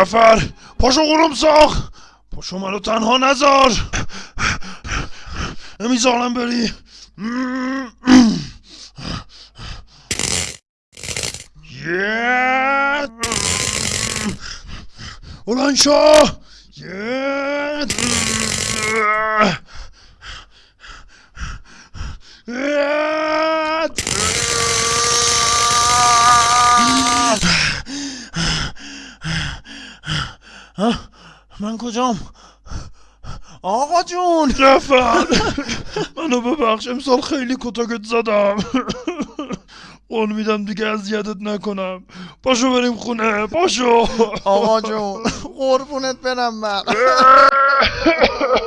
نفر. پاشو قروم ساخ پاشو منو تنها نذار. نمی‌ذارم بری. بلند شو. یه. من کجام؟ آقا جون. نفر منو ببخش امسال خیلی کتاکت زدم. قول میدم دیگه اذیتت نکنم. پاشو بریم خونه پاشو. آقا جون قربونت برم من.